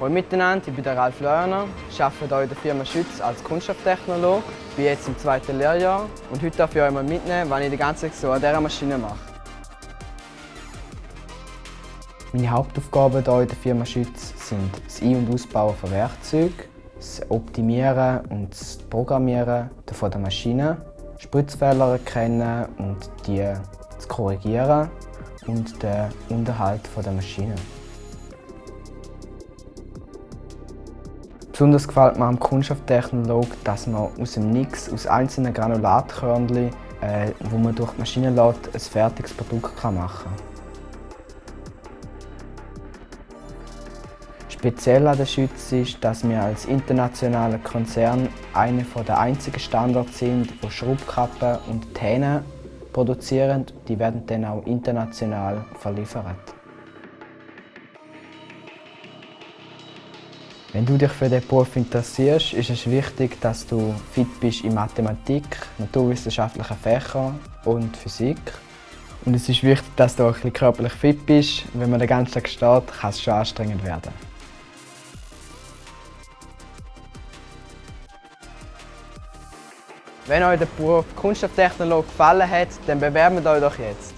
Hallo miteinander, ich bin der Ralf Leuerner, ich arbeite hier in der Firma Schütz als Kunststofftechnologe, bin jetzt im zweiten Lehrjahr und heute darf ich euch mal mitnehmen, was ich die ganze Zeit so an dieser Maschine mache. Meine Hauptaufgaben hier in der Firma Schütz sind das Ein- und Ausbauen von Werkzeugen, das Optimieren und das Programmieren von der Maschine, Spritzfehler erkennen und die zu korrigieren und den Unterhalt der Maschine. Besonders gefällt mir am Kunststofftechnolog, dass man aus dem Nix, aus einzelnen Granulatkörnchen, äh, wo man durch die Maschine lässt, ein fertiges Produkt kann machen Speziell an der Schütz ist, dass wir als internationaler Konzern einer der einzigen Standorte sind, die Schraubkappen und Täne produzieren. Die werden dann auch international verliefert. Wenn du dich für diesen Beruf interessierst, ist es wichtig, dass du fit bist in Mathematik, naturwissenschaftlichen Fächern und Physik. Und es ist wichtig, dass du auch ein bisschen körperlich fit bist. Wenn man den ganzen Tag steht, kann es schon anstrengend werden. Wenn euch der Beruf Kunststofftechnologe gefallen hat, dann bewerben euch doch jetzt.